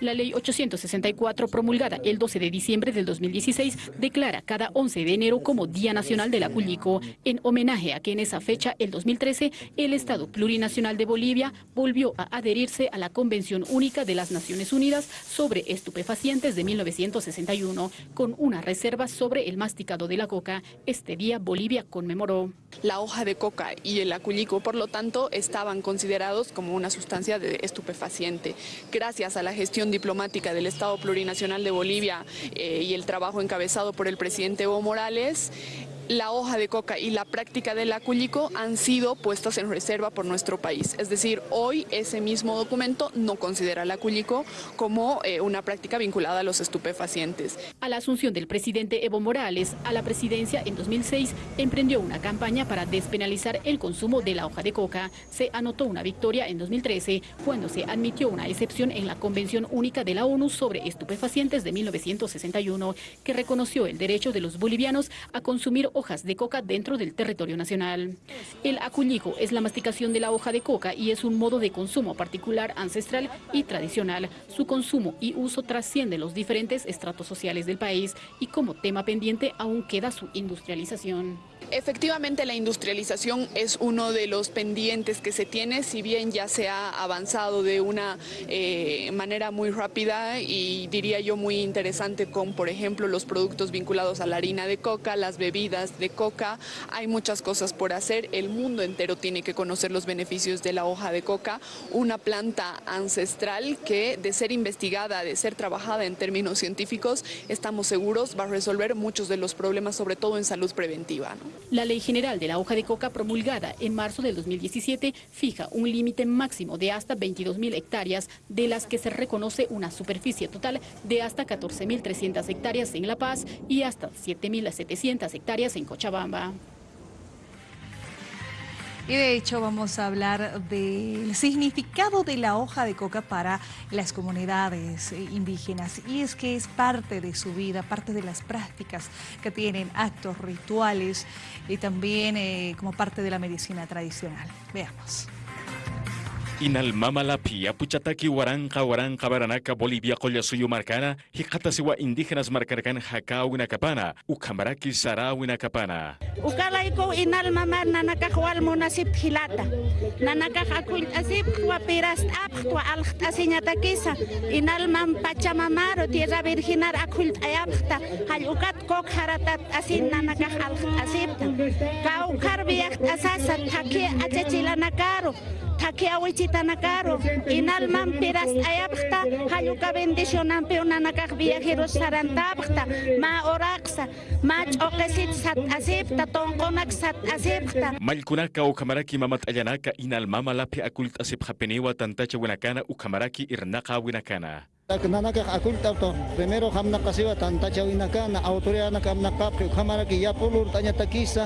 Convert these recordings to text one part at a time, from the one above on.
La ley 864, promulgada el 12 de diciembre del 2016, declara cada 11 de enero como Día Nacional del Acullico, en homenaje a que en esa fecha, el 2013, el Estado Plurinacional de Bolivia volvió a adherirse a la Convención Única de las Naciones Unidas sobre estupefacientes de 1961, con una reserva sobre el masticado de la coca. Este día Bolivia conmemoró. La hoja de coca y el acullico, por lo tanto, estaban considerados como una sustancia de estupefaciente. Gracias a la gestión diplomática del Estado Plurinacional de Bolivia eh, y el trabajo encabezado por el presidente Evo Morales, la hoja de coca y la práctica del acullico han sido puestas en reserva por nuestro país. Es decir, hoy ese mismo documento no considera el acullico como eh, una práctica vinculada a los estupefacientes. A la asunción del presidente Evo Morales a la presidencia en 2006, emprendió una campaña para despenalizar el consumo de la hoja de coca. Se anotó una victoria en 2013 cuando se admitió una excepción en la Convención Única de la ONU sobre estupefacientes de 1961 que reconoció el derecho de los bolivianos a consumir hojas de coca dentro del territorio nacional. El acullico es la masticación de la hoja de coca y es un modo de consumo particular, ancestral y tradicional. Su consumo y uso trasciende los diferentes estratos sociales del país y como tema pendiente aún queda su industrialización. Efectivamente, la industrialización es uno de los pendientes que se tiene, si bien ya se ha avanzado de una eh, manera muy rápida y diría yo muy interesante con, por ejemplo, los productos vinculados a la harina de coca, las bebidas de coca. Hay muchas cosas por hacer. El mundo entero tiene que conocer los beneficios de la hoja de coca, una planta ancestral que de ser investigada, de ser trabajada en términos científicos, estamos seguros va a resolver muchos de los problemas, sobre todo en salud preventiva. La Ley General de la Hoja de Coca promulgada en marzo del 2017 fija un límite máximo de hasta 22.000 hectáreas, de las que se reconoce una superficie total de hasta 14.300 hectáreas en La Paz y hasta 7.700 hectáreas en Cochabamba. Y de hecho vamos a hablar del significado de la hoja de coca para las comunidades eh, indígenas. Y es que es parte de su vida, parte de las prácticas que tienen, actos rituales y también eh, como parte de la medicina tradicional. Veamos. Inal mamala pia puchataki waranqa waranqa baranaka Boliviaqulla suyumarkana hiqatasiwa indígenas markarkan hakawinakapana uqamaraki sarawinakapana uqalayku inal mama nanakaq walmunasip hilata. Nanakaq aqult'asip wapirast'apqtwa alqt'asiñatakisa inalman pachamamaro tierra virginar aqult'ayapqta hall'ukat koq jaratat'asin nanakaq alqt'asipta kawqarviyaqt'asasa thaki achachilana karo Takia awichi kitanakaro inalmanpiras ayapqta halluka bendicionampi Via viajeros sarantabta ma oraxa ma ch'oqesit sat azepta ton konak sat azepta malkunaka o kamaraki mamat allanaka inalmamalapi akult asipqapiniwa tantacha winakana ukamaraki irnaka winakana nanaka akulta primero hamna pasiva tantacha winakana autoria nakamna kapri ukamaraki yapulur tanya takisa,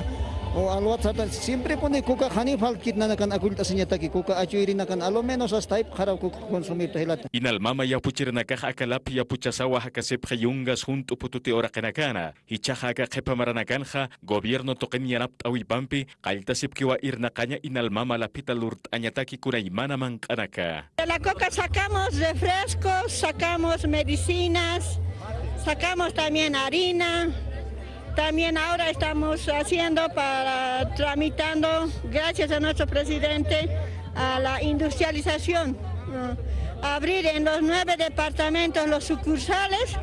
o alwat sata siempre pone kuka hani falkit na nakan akulta sinyata ki kuka achuiri nakan alo menos as type kharaw ku consumir tahilata Inalmama ya puchir nakaja akalap ya puchasawa hakasep hayungas junto pututi ora kanakana. Hichaja ka kepa maranakanja, gobierno token yanap awipampi, kaltasip kiwa irnakanya inalmama la pita lurt anyataki kunaimana mankanaka. De la coca sacamos refrescos, sacamos medicinas, sacamos también harina. También ahora estamos haciendo para, tramitando, gracias a nuestro presidente, a la industrialización. ¿no? Abrir en los nueve departamentos los sucursales.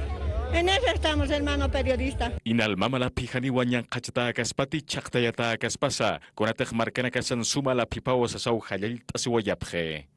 En eso estamos, hermano periodista. Inalmama la pijani wanyan kachata kaspati chaktayata kaspasa, konatek markana kasan suma la pipawa sasaw halil tasiwayapje.